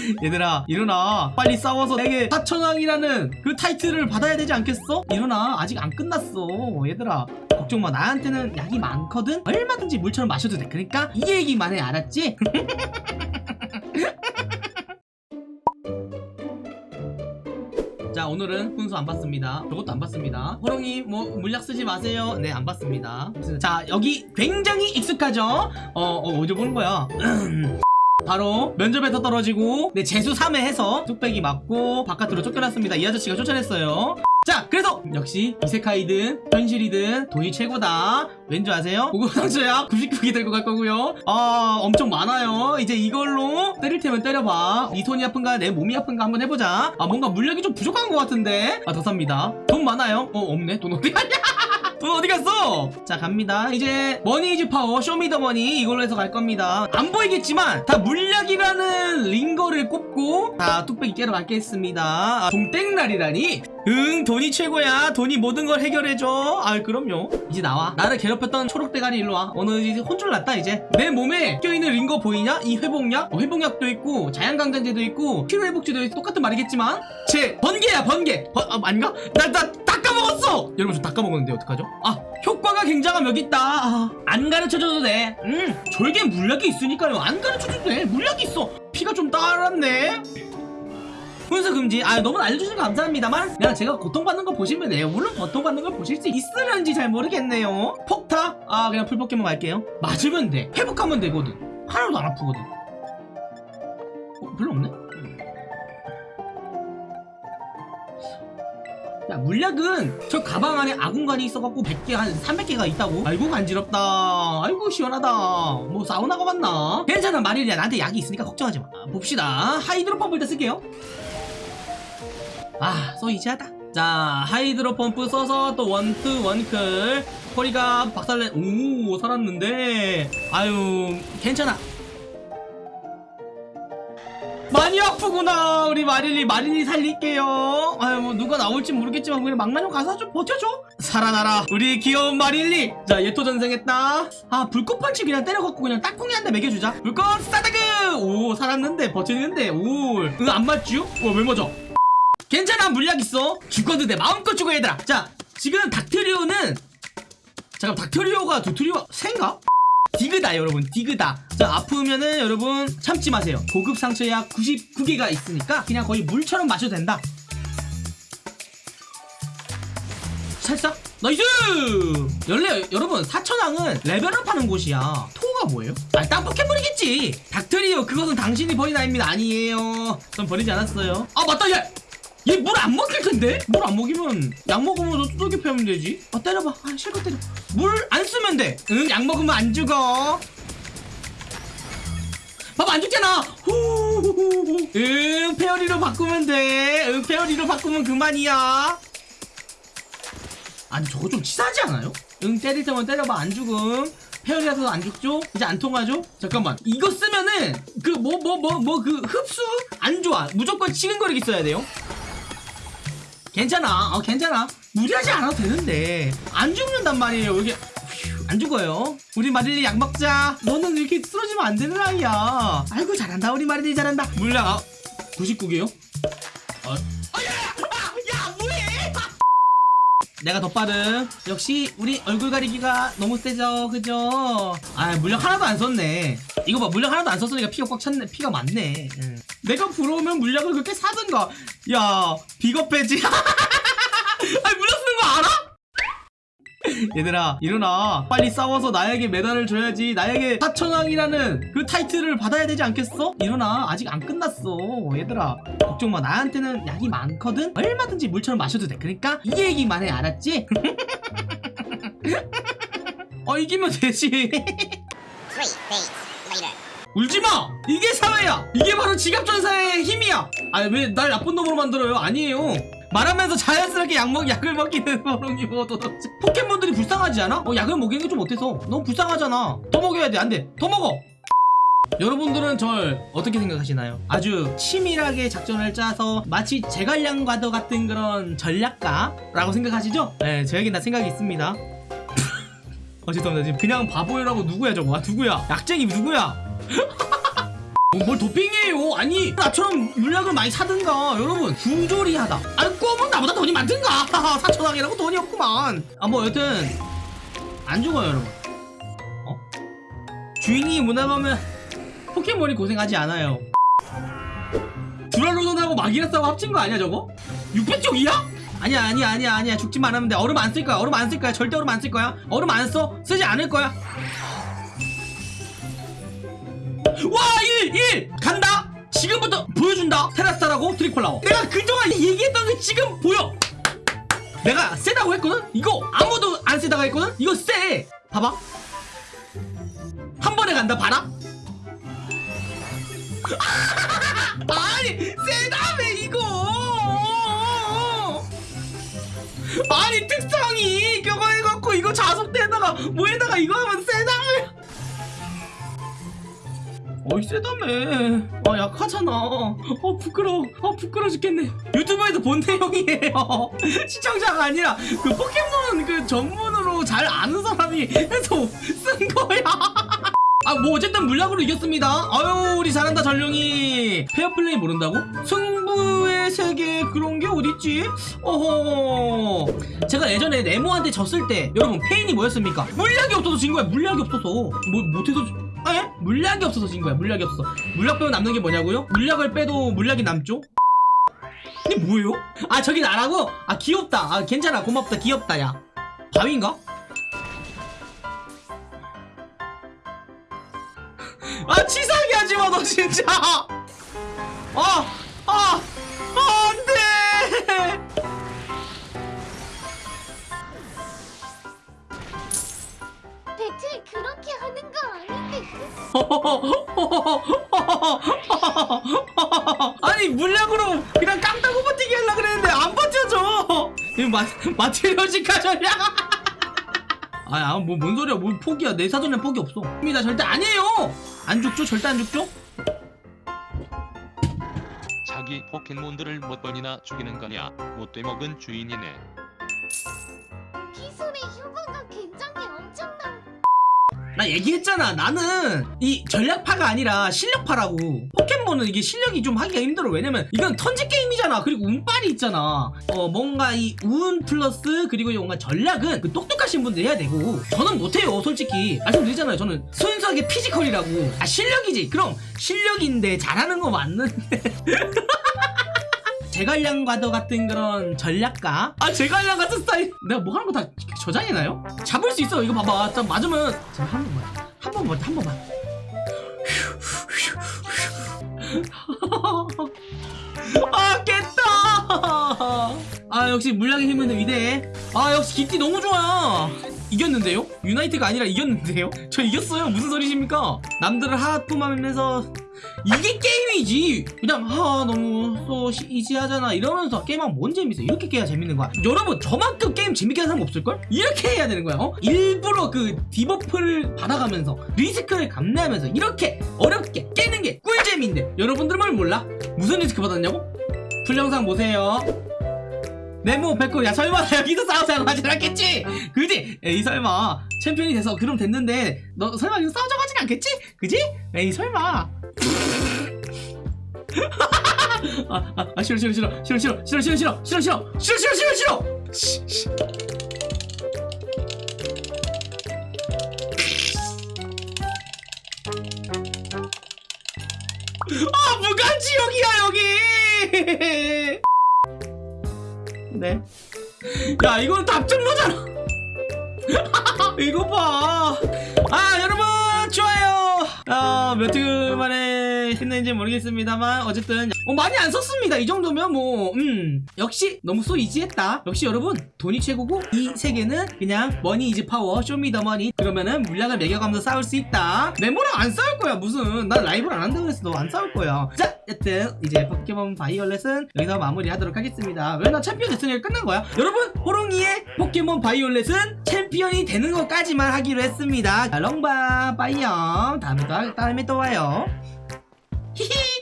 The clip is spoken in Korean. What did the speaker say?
얘들아 일어나. 빨리 싸워서 내게 사천왕이라는 그 타이틀을 받아야 되지 않겠어? 일어나. 아직 안 끝났어. 얘들아 걱정마. 나한테는 약이 많거든? 얼마든지 물처럼 마셔도 돼. 그러니까 이 얘기만 해 알았지? 자 오늘은 훈수 안 받습니다. 저것도 안 받습니다. 호롱이 뭐 물약 쓰지 마세요. 네 안 받습니다. 자 여기 굉장히 익숙하죠? 어, 어 어디 보는 거야 바로 면접에서 떨어지고 네 재수 3회 해서 뚝배기 맞고 바깥으로 쫓겨났습니다. 이 아저씨가 쫓아냈어요. 자 그래서 역시 異世界든 현실이든 돈이 최고다. 왠지 아세요? 고급상처약 99개 들고 갈 거고요. 아 엄청 많아요. 이제 이걸로 때릴 테면 때려봐. 네 손이 아픈가 내 몸이 아픈가 한번 해보자. 아 뭔가 물력이 좀 부족한 것 같은데. 아 더 삽니다. 돈 많아요? 어 없네. 돈 어디 갔냐 돈 어디 갔어? 자 갑니다. 이제 머니이즈 파워 쇼미더머니 이걸로 해서 갈 겁니다. 안 보이겠지만 다 물약이라는 링거를 꼽고 다 뚝배기 깨러 갈겠습니다. 아, 동땡날이라니 응 돈이 최고야. 돈이 모든 걸 해결해줘. 아 그럼요. 이제 나와. 나를 괴롭혔던 초록대가리 일로와. 오늘 이제 혼쭐 났다 이제. 내 몸에 껴있는 링거 보이냐? 이 회복약? 어, 회복약도 있고 자연강장제도 있고 피로회복제도 있고 똑같은 말이겠지만 제 번개야 번개. 번, 아, 아닌가? 나나 닦아먹었어! 여러분 저 닦아먹었는데 어떡하죠? 아 효과가 굉장함 여기 있다. 아, 안 가르쳐줘도 돼 음 졸개 물약이 있으니까요. 안 가르쳐줘도 돼. 물약이 있어. 피가 좀 따랐네 훈수 금지. 아 너무 알려주셔서 감사합니다만 그냥 제가 고통받는 거 보시면 돼요. 물론 고통받는 걸 보실 수 있으려는지 잘 모르겠네요. 폭타? 아 그냥 풀포켓몬 갈게요. 맞으면 돼. 회복하면 되거든. 하나도 안 아프거든. 어, 별로 없네? 야 물약은 저 가방 안에 아군관이 있어갖고 100개 한 300개가 있다고? 아이고 간지럽다. 아이고 시원하다. 뭐 사우나가 갔나? 괜찮아 마릴리야 나한테 약이 있으니까 걱정하지 마. 봅시다. 하이드로 펌프 일단 쓸게요 아, 써 이지하다. 자, 하이드로 펌프 써서 또 원투 원클. 허리가 박살내. 오, 살았는데. 아유, 괜찮아. 많이 아프구나. 우리 마릴리, 마릴리 살릴게요. 아유, 뭐 누가 나올지 모르겠지만 그냥 막나 좀 가서 좀 버텨줘. 살아나라. 우리 귀여운 마릴리. 자, 예토 전생했다. 아, 불꽃 펀치 그냥 때려갖고 그냥 딱콩이 한대 먹여주자. 불꽃 스타다그. 오, 살았는데 버티는데. 오, 응, 안 맞쥬? 와, 왜 맞아? 괜찮아 물약 있어. 죽어도 돼. 마음껏 죽어 얘들아. 자 지금 닥트리오는 잠깐 닥트리오가 두트리오 생가? 디그다 여러분. 디그다. 자 아프면은 여러분 참지 마세요. 고급 상처약 99개가 있으니까 그냥 거의 물처럼 마셔도 된다. 살짝 nice! 연래 여러분 사천왕은 레벨업 하는 곳이야. 토가 뭐예요? 아딴 포켓몬이겠지. 닥트리오 그것은 당신이 버린 아입니다. 아니에요. 전 버리지 않았어요. 아 맞다 얘 얘 물 안 먹힐 텐데? 물 안 먹이면 약 먹으면 서 두들겨 패면 되지. 아 때려봐. 아 실컷 때려. 물 안 쓰면 돼응약 먹으면 안 죽어. 봐봐 안 죽잖아. 후후후후. 응 페어리로 바꾸면 돼응 페어리로 바꾸면 그만이야. 아니 저거 좀 치사하지 않아요? 응 때릴 때만 때려봐. 안 죽음. 페어리라서 안 죽죠? 이제 안 통하죠? 잠깐만. 이거 쓰면은 그 뭐 뭐 뭐 뭐 그 흡수 안 좋아. 무조건 치근거리기 써야 돼요 괜찮아. 어 괜찮아. 무리하지 않아도 되는데. 안 죽는단 말이에요. 이게. 휴, 안 죽어요. 우리 마릴리 약 먹자. 너는 이렇게 쓰러지면 안 되는 아이야. 아이고 잘한다. 우리 마릴리 잘한다. 물량 아 99개요? 어. 내가 더 빠름 역시 우리 얼굴 가리기가 너무 세죠. 그죠? 아 물량 하나도 안 썼네 이거 봐 물량 하나도 안 썼으니까 피가 꽉 찼네 피가 많네 응. 내가 부러우면 물약을 그렇게 사든가 야 비겁해지 아니 물약 쓰는 거 알아? 얘들아 일어나 빨리 싸워서 나에게 메달을 줘야지 나에게 사천왕이라는 그 타이틀을 받아야 되지 않겠어? 일어나 아직 안 끝났어 얘들아 걱정마 나한테는 약이 많거든 얼마든지 물처럼 마셔도 돼 그러니까 이 얘기만 해 알았지? 어 이기면 되지 Three days later. 울지마! 이게 사회야! 이게 바로 지갑전사의 힘이야! 아왜날 나쁜 놈으로 만들어요? 아니에요 말하면서 자연스럽게 약 먹, 약을 버롱이 뭐 도대체 포켓몬들이 불쌍하지 않아? 어 약을 먹이는 게 좀 어때서? 너무 불쌍하잖아 더 먹여야 돼 안돼 더 먹어! 여러분들은 절 어떻게 생각하시나요? 아주 치밀하게 작전을 짜서 마치 제갈량과도 같은 그런 전략가라고 생각하시죠? 네 저에겐 다 생각이 있습니다 어 죄송합니다 지금 그냥 바보라고 누구야 저거 아 누구야 약쟁이 누구야 뭐, 뭘 도핑이에요? 아니 나처럼 물약을 많이 사든가 여러분. 부조리하다. 아니 꼬면 나보다 돈이 많든가. 사천왕이라고 돈이 없구만. 아 뭐 여튼 안 죽어요 여러분. 어? 주인이 무난하면 포켓몬이 고생하지 않아요. 두랄로돈하고 마기라스하고 합친 거 아니야 저거? 600쪽이야? 아니야 아니야 아니야 아니야. 죽지만 않으면 돼 얼음 안 쓸 거야 얼음 안 쓸 거야. 절대 얼음 안 쓸 거야. 얼음 안 써? 쓰지 않을 거야 와 1! 1! 간다! 지금부터 보여준다 테라스타라고 트리콜라워 내가 그동안 얘기했던 게 지금 보여 내가 세다고 했거든? 이거 아무도 안 세다고 했거든? 이거 세 봐봐 한 번에 간다 봐라 아니 세다며 이거 아니 특성이 이거 해갖고 이거 자석대에다가 뭐에다가 이거 하면 세 어이 세다며 아 약하잖아. 어 부끄러워. 어 부끄러워 죽겠네. 유튜브에서 본 내용이에요. 시청자가 아니라 그 포켓몬 그 전문으로 잘 아는 사람이 해서 쓴 거야. 아뭐 어쨌든 물약으로 이겼습니다. 아유 우리 잘한다 전룡이. 페어플레이 모른다고? 승부의 세계 그런 게 어딨지? 어허. 제가 예전에 네모한테 졌을 때 여러분 패인이 뭐였습니까? 물약이 없어서 진 거야. 물약이 없어서. 뭐 못해서 에? 물약이 없어서 진 거야 물약이 없어 물약 빼고 남는 게 뭐냐고요? 물약을 빼도 물약이 남죠? 이게 뭐예요? 아 저기 나라고? 아 귀엽다 아 괜찮아 고맙다 귀엽다 야 바위인가? 아 치사하게 하지마 너 진짜 아! 아! 아 아닌데 아니 물약으로 그냥 깡따고 버티기 하려 그랬는데 안 버텨져 이거 마, 마테리얼식화 전략 아야 뭐 뭔 소리야. 뭘 포기야. 내 사전에 포기 없어. 입니다. 절대 아니에요. 안 죽죠? 절대 안 죽죠? 자기 포켓몬들을 몇 번이나 죽이는 거냐? 못돼 먹은 주인이네 나 얘기했잖아. 나는 이 전략파가 아니라 실력파라고. 포켓몬은 이게 실력이 좀 하기가 힘들어. 왜냐면 이건 turn제 게임이잖아. 그리고 운빨이 있잖아. 어 뭔가 이 운 플러스 그리고 뭔가 전략은 그 똑똑하신 분들 해야 되고. 저는 못해요 솔직히. 말씀드리잖아요. 저는 순수하게 피지컬이라고. 아 실력이지. 그럼 실력인데 잘하는 거 맞는데. 제갈량과도 같은 그런 전략가? 아 제갈량 같은 스타일. 내가 뭐 하는 거 다 저장해놔요? 잡을 수 있어. 이거 봐봐. 딱 맞으면 자, 한 번만. 한 번만 한 번만. 아 깼다! 아 역시 물량의 힘은 위대해. 아 역시 기띠 너무 좋아. 이겼는데요? 유나이트가 아니라 이겼는데요? 저 이겼어요. 무슨 소리십니까? 남들을 하품하면서 이게 게임이지 그냥 아 너무 또 시- easy하잖아 이러면서 게임하면 뭔 재밌어 이렇게 깨야 재밌는 거야 여러분 저만큼 게임 재밌게 하는 사람 없을걸? 이렇게 해야 되는 거야 어? 일부러 그 debuff를 받아가면서 리스크를 감내하면서 이렇게 어렵게 깨는 게 꿀잼인데 여러분들은 몰라? 무슨 리스크 받았냐고? full 영상 보세요 네모 백호 야 설마 여기서 싸우자고 하진 않겠지? 그지? 에이 설마 챔피언이 돼서 그럼 됐는데 너 설마 여기서 싸우자고 하진 않겠지? 그지? 에이 설마 아, 아, 아 싫어 싫어 싫어 싫어 싫어 싫어 싫어 싫어 싫어 싫어 싫어 싫어 싫어 싫어 씨, 씨. 아 무간지역이야 여기 네. 야, 이건 답정너잖아. 이거 봐. 아, 여러분, 좋아요. 아, 몇주 만에 했는지 모르겠습니다만, 어쨌든, 어, 많이 안 썼습니다. 이 정도면 뭐, 음, 역시 너무 so easy했다. 역시 여러분, 돈이 최고고, 이 세계는 그냥 money is power, show me the money. 그러면은 물약을 먹여가면서 싸울 수 있다. 메모랑 안 싸울 거야, 무슨. 난 라이브를 안 한다고 해서 너안 싸울 거야. 자, 여튼, 이제 포켓몬 바이올렛은 여기서 마무리 하도록 하겠습니다. 왜 나 챔피언 됐으니까 끝난 거야? 여러분, 호롱이의 포켓몬 바이올렛은 챔피언이 되는 것까지만 하기로 했습니다. 자, 롱바, 빠이염. 다음에 또, 3回目とはよ。ヒヒー